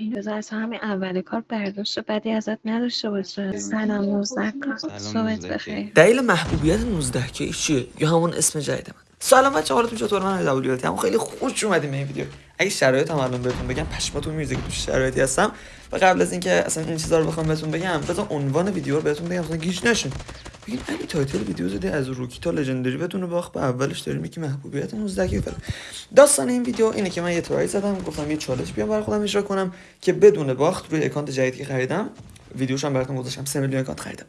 بذار اصلا همین اول کار برداشت بدی ازت نداشته باشه. سلام 19 صبحت بخیر دلیل محبوبیت 19 کی چیه؟ یا همون اسم جدید من؟ سلام بچه حالتون چطور؟ من دبلیو هم. خیلی خوش اومدیم این ویدیو. اگه شرایط هم الان بهتون بگم پشماتون میریزه که توش شرایطی هستم. و قبل از اینکه اصلا این چیزا رو بخوام بهتون بگم بذار عنوان ویدیو رو بهتون بگم اصلا گیج نشین. بگین علی title ویدیو زدی از rookie تا legendary. بدون باخت به اولش داریم میگی محبوبیت 19 کی داستان این ویدیو اینه که من یه try زدم گفتم یه چالش بیام برای خودم اجرا کنم که بدون باخت روی اکانت جدیدی که خریدم ویدیوش هم براتون گذاشتم 3 میلیون اکانت خریدم.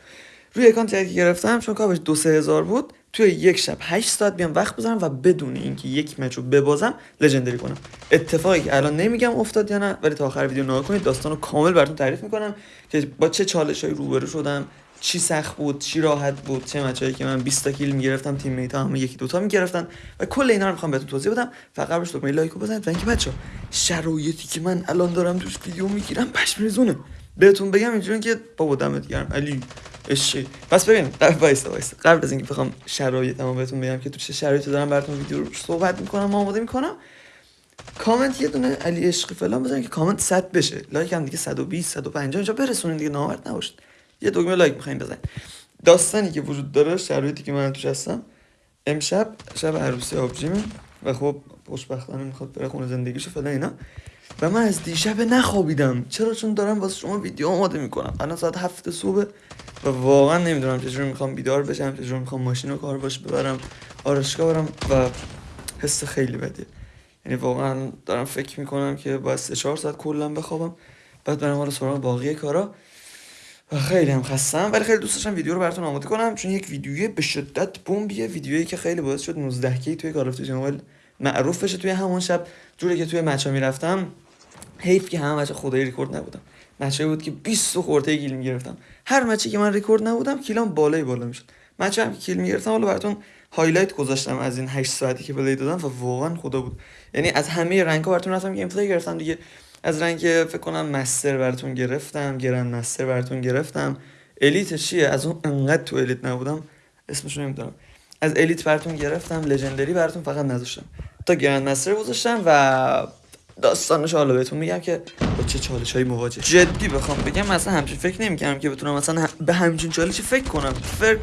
روی اکانت جدیدی گرفتم چون کاپش دو سه هزار بود توی یک شب 8 ساعت بیام وقت بذارم و بدون اینکه یک match ببازم legendary کنم. اتفاقی که الان نمیگم افتاد یا نه ولی تا آخر ویدیو نگاه کنید داستان رو کامل براتون تعریف می‌کنم که با چه چالشایی روبرو شدم. چی سخت بود چی راحت بود چه match ایی که من 20 تا kill می‌گرفتم teammate هم یکی دوتا می‌گرفتن و کل اینا رو می‌خوام بهتون توضیح بدم. فقط قبلش دکمه لایک رو بزنید و اینکه بچا شرایطی که من الان دارم توش ویدیو می‌گیرم پشم ریزونه. بهتون بگم اینجوری که بابا دمت گرم. علی اشی پس ببین وایسا وایسا قبل از اینکه بخوام شرایطمو بهتون بگم که تو چه شرایطی دارم براتون ویدیو رو صحبت می‌کنم آماده می‌کنم. کامنت یه دونه علی عشقی فلان بزنید که کامنت 100 بشه. لایک هم دیگه 120 150 اینجا برسونین دیگه. نامرد نباشید. یه دکمه لایک می‌خوایم بزنید. داستانی که وجود داره شرایطی که من توش هستم امشب شب عروسی آبجیمه و خب خوشبختانه می‌خواد بره خونه زندگیشو فلان اینا. و من از دیشب نخوابیدم. چرا؟ چون دارم واسه شما ویدیو آماده می‌کنم. الان ساعت هفت صبح و واقعا نمی‌دونم چجوری می‌خوام بیدار بشم چجوری می‌خوام ماشین رو کار باش ببرم آرشگاه برم و حس خیلی بدیه. یعنی واقعا دارم فکر می‌کنم که باید سه چهار ساعت کلا بخوابم بعد برم حالا سراغ باقی کارا. خیلی هم خستم ولی خیلی دوست داشتم ویدیو رو براتون آماده کنم. چون یک ویدیوی به شدت بمبیه ویدیویی که خیلی باعث شد 19 کی توی کال اف معروف بشه. توی همون شب جوری که توی match ا می‌رفتم حیف که همه بچه خدای ریکورد نبودم match ه بود که 20 خورده kill می‌گرفتم. هر match ی که من ریکورد نبودم kill ام بالای بالا می‌شد. match ه هم که kill می‌گرفتم حالا براتون highlight گذاشتم از این 8 ساعتی که play دادم و واقعا خدا بود. یعنی از همه rank ها براتون رفتم gameplay گرفتم دیگه. از rank فکر کنم master براتون گرفتم grand master براتون گرفتم. elite چیه؟ از اون انقدر تو elite نبودم اسمش نمی‌دونم. از elite براتون گرفتم legendary براتون فقط نذاشتم. تا grand master گذاشتم و داستانش حالا بهتون میگم که با چه چالش هایی مواجه. جدی بخوام بگم مثلا همچین فکر نمی‌کردم که بتونم مثلا به همچین چالشی فکر کنم.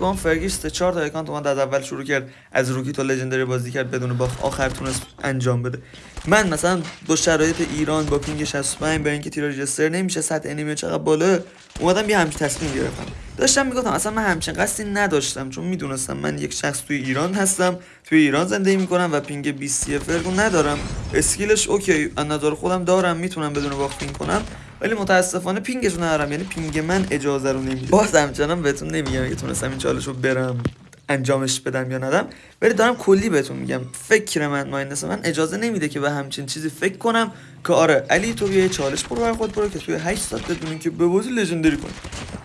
با فرگیش سه چهار تا اکانت اومد از اول شروع کرد از rookie تا legendary بازی کرد بدون باخت. آخر تونست انجام بده. من مثلا با شرایط ایران با ping 65 با اینکه تیر register نمیشه سطح enemy چقدر بالا اومدم یه همچین تصمیم گرفتم. داشتم می‌گفتم اصلا من همچین قصدی نداشتم چون می‌دونستم من یک شخص توی ایران هستم توی ایران زندگی می‌کنم و ping 20 فرگو ندارم. skill ش اوکی از نظر خودم دارم می‌تونم بدون باخت پینگ کنم ولی متاسفانه ping ش ندارم یعنی ping من اجازه رو نمیده. باز همچنان بهتون نمیگم که تونستم این چالش رو برم. انجامش بدم یا ندم. ولی دارم کلی بهتون میگم. فکر من مایندس من اجازه نمیده که به همچین چیزی فکر کنم که آره علی تو یه چالش برو بر خود برو که توی 8 ساعت بدونین که به بازی لژندری کنی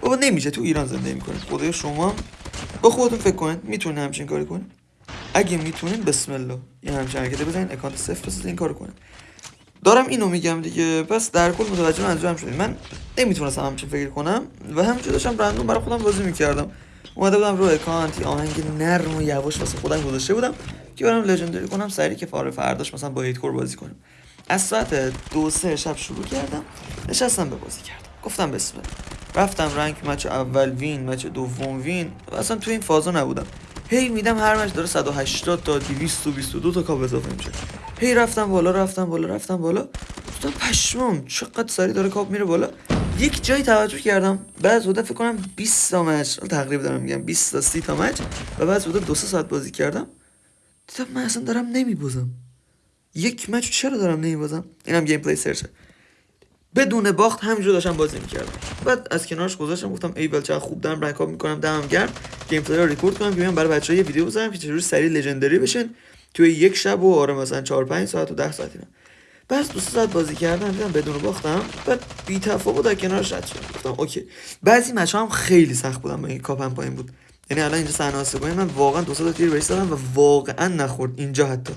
بابا نمیشه تو ایران زندگی می‌کنید خدای شما با خودتون فکر کنید. می‌تونین همچین کاری کنید اگه می‌تونین بسم الله. یه همچین حرکت بزنین اکانت صفر بزنین این کارو کنید دارم اینو میگم دیگه. پس در کل متوجه منظورم شدید من نمی‌تونستم همچین فکر کنم و همینجوری داشتم رندوم برای خودم بازی می‌کردم. اومده بودم رو اکانت آهنگ نرم و یواش واسه خودم گذاشته بودم که برم لژندری کنم سری که فاره فرداش مثلا با کور بازی کنیم. از ساعت دو سه شب شروع کردم نشستم به بازی کردم. گفتم بسم رفتم رنگ مچ اول وین مچ دوم وین. و اصلا تو این فازا نبودم. هی میدم هر مچ داره 180 تا 222 تا کاب اضافه میشه. هی رفتم بالا رفتم بالا رفتم بالا. گفتم پشمام چقدر سری داره کاب میره بالا. یک جایی توجه کردم بعد بوده فکر کنم 20 تا match تقریبا دارم میگم 20 تا 30 تا match و بعد بوده دو ساعت بازی کردم. دیدم من اصلا دارم نمیبازم. یک match چرا دارم نمیبازم؟ اینم gameplay سرچه بدون باخت همینجور داشتم بازی می‌کردم. بعد از کنارش گذاشتم گفتم ایول چقدر خوب دارم rank می‌کنم دمم گرم. gameplay رو ریکورد کنم که بیام برای بچه‌ها یه ویدیو بزنم که چجوری سری legendary بشن. توی یک شب و آره مثلا 4 5 ساعت و 10 ساعتی بس دو ساعت بازی کردم دیدم بدون باختم. بعد بی تفاوت در کنارش رد شدم گفتم اوکی. بعضی match هم خیلی سخت بودم با این کاپم پایین بود. یعنی الان اینجا صحنه آسیبای من واقعا دو تا تیر بهش و واقعا نخورد. اینجا حتی.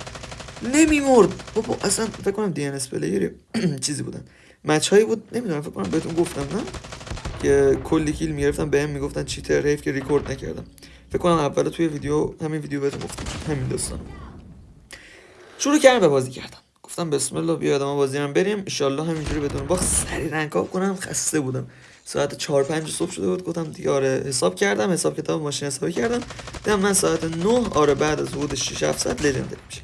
نمیمرد. بابا اصلا فکر کنم DNS player چیزی بودن. match هایی بود نمی‌دونم فکر کنم بهتون گفتم نه؟ که کلی kill می‌گرفتم بهم می‌گفتن cheater حیف که ریکورد نکردم. فکر کنم اول توی ویدیو همین ویدیو بهتون گفتم. همین داستان شروع کردم به بازی کردم. گفتم بسم الله بیا آدم بازی هم بریم. ان همینجوری بدون باخت سری رنگ کنم. خسته بودم. ساعت 4 5 صبح شده بود. گفتم دیگه آره حساب کردم. حساب کتاب ماشین حسابی کردم. دیدم من ساعت 9 آره بعد از حدود 6 7 ساعت لژندری میشه.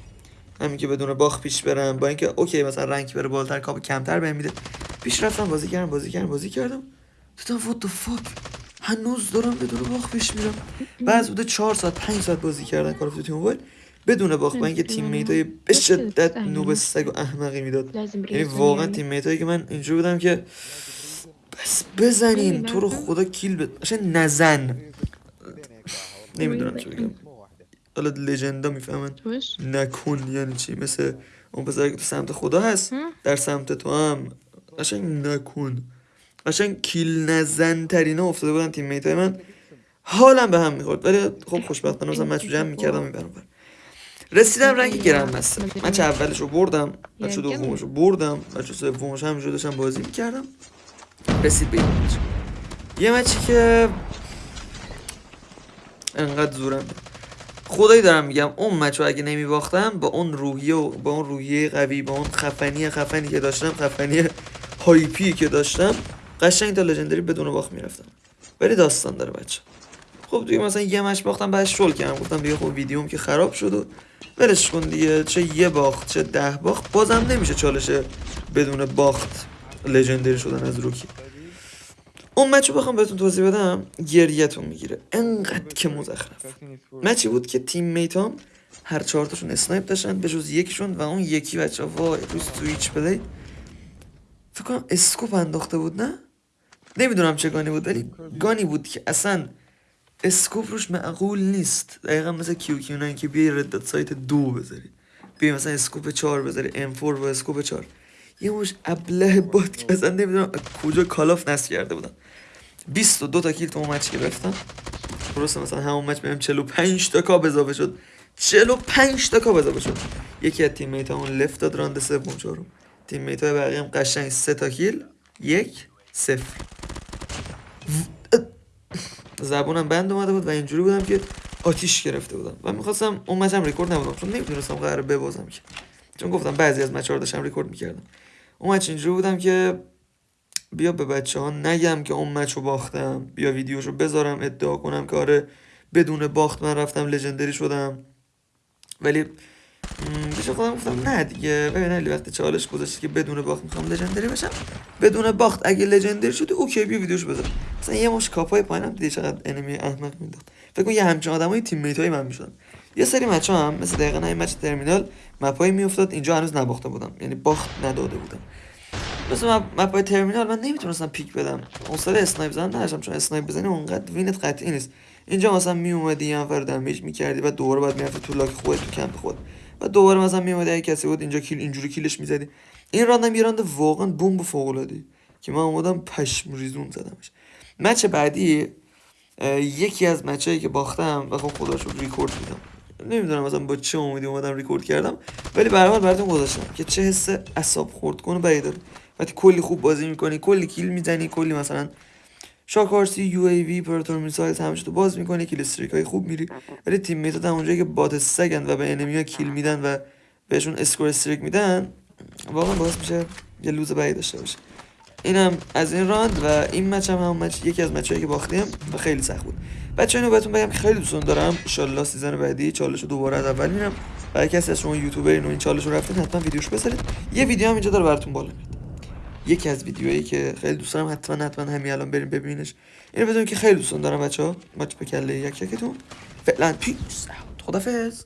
همین که بدون باخ پیش برم. با اینکه اوکی مثلا رنگ بره بالاتر کاپ کمتر بهم میده. پیش رفتم بازی کردم بازی کردم بازی کردم. دیدم وات the fuck هنوز دارم بدون باخ پیش میرم. بعد بوده 4 ساعت 5 ساعت بازی کردن کار اف موبایل بدون باخ با اینکه تیم میت های به شدت نوب سگ و احمقی می‌داد. یعنی واقعا تیم میت هایی که من اینجوری بودم که بس بزنین تو رو خدا کیل بد نزن. نمی‌دونم چی بگم. حالا لژندا می‌فهمن. نکن یعنی چی؟ مثل اون پسر که تو سمت خدا هست در سمت تو هم. قشنگ نکن قشنگ کیل نزن ترینه افتاده بودن تیم میت من. حالم به هم می‌خورد. ولی خب خوشبختانه مثلا مچ جمع می‌کردم می‌برم رسیدم رنگ گرم بستم من چه اولش رو بردم بچه دومش رو بردم بچه سومش هم داشتم بازی می‌کردم. رسید به این یه مچی که انقدر زورم خدایی دارم میگم اون مچ اگه نمی باختم با اون روحیه و با اون روحیه قوی با اون خفنی خفنی که داشتم خفنی هایپی که داشتم قشنگ تا لژندری بدون باخت می‌رفتم. ولی داستان داره بچه. خب دیگه مثلا یه مچ باختم بعد شل کردم. گفتم دیگه خب ویدیوم که خراب شد و ولش کن دیگه. چه یه باخت چه ده باخت. بازم نمیشه چالش بدون باخت لژندری شدن از روکی. اون مچو بخوام بهتون توضیح بدم گریتون می‌گیره. انقدر که مزخرف. مچی بود که تیم میتام هر چهارتاشون اسنایپ داشتن به جز یکیشون و اون یکی بچه وای روز سویچ پلی. فکر کنم scope انداخته بود نه؟ نمی‌دونم چه gun ی بود ولی gun ی بود که اصلا scope روش معقول نیست. دقیقا مثل QQ که بیای red dot sight دو بذاری. بیای مثلا scope چهار بذاری M4 و scope چهار. یه مشت ابله بود که اصلا نمی‌دونم کجا کالاف نصب کرده بودن. 22 تا kill تو اون match گرفتم درسته مثلا همون match بهم 45 تا کاپ اضافه شد. 45 تا کاپ اضافه شد. یکی از تیم میت لفت داد راند سوم چهارم. تیم میت های بقیه هم قشنگ 3 تا کیل. یک صفر. زبونم بند اومده بود و اینجوری بودم که آتیش گرفته بودم. و می‌خواستم اون مچم ریکورد نبودم چون نمی‌دونستم قرار ببازم که. چون گفتم بعضی از مچ داشتم ریکورد می‌کردم. اون مچ اینجوری بودم که بیا به بچه ها نگم که اون مچ رو باختم. بیا ویدیوشو بذارم ادعا کنم که آره بدون باخت من رفتم legendary شدم. ولی پیش خودم گفتم نه دیگه ببین علی وقتی چالش گذاشتی که بدون باخت می‌خوام legendary بشم. بدون باخت اگه legendary شدی اوکی بیا ویدیوش بذار. مثلا یه مشت کاپای پایینم دیدی چقدر enemy احمق می‌داد. فکر کن یه همچین آدمای teammate ای من می‌شدن. یه سری match هم مثل دقیقا این match ترمینال map ایی میافتاد اینجا هنوز نباخته بودم. یعنی باخت نداده بودم. مثل map ای ترمینال من نمی‌تونستم peek بدم. اون سال snipe زدن نداشتم چون snipe بزنی اونقدر win ت قطعی نیست. اینجا مثلا می اومدی یه نفر damage می‌کردی و دوباره بعد می‌رفتی تو لاک خودت تو کمپ خود و دوباره مثلا می اومدی کسی بود اینجا kill اینجوری kill ش می‌زدی. این راندم یه راند واقعا بمب فوق العاده که من اومدم پشم ریزون زدمش. match بعدی یکی از match ایی که باختم و خب خدا شکر ریکورد میدم. نمی‌دونم مثلا با چه امیدی اومدم ریکورد کردم ولی برای براتون گذاشتم که چه حس اعصاب خورد کنه بعید داره. وقتی کلی خوب بازی می‌کنی کلی kill می‌زنی کلی مثلا Shock RC UAV Predator Missile همش تو باز می‌کنی kill streak های خوب میری. ولی teammate ات اونجایی که bot سگن و به enemy ها kill میدن و بهشون score streak میدن واقعا باعث میشه یه lose بدی داشته باشه. اینم از این round و این match هم همون match یکی از match ایی که باختیم و خیلی سخت بود. بچه اینو بهتون بگم که خیلی دوستون دارم. ان season بعدی چالش رو دوباره از اول میرم. برای کسی از شما یوتیوبرین و این چالش رو رفتین حتما ویدیوش بذارید. یه ویدیو هم اینجا داره براتون بالا میاد. یکی از ویدیوهایی که خیلی دوست دارم حتما حتما همین الان بریم ببینش اینو بدون که خیلی دوستون دارم بچه ها به کله یک یکتون فعلا پیس خدافظ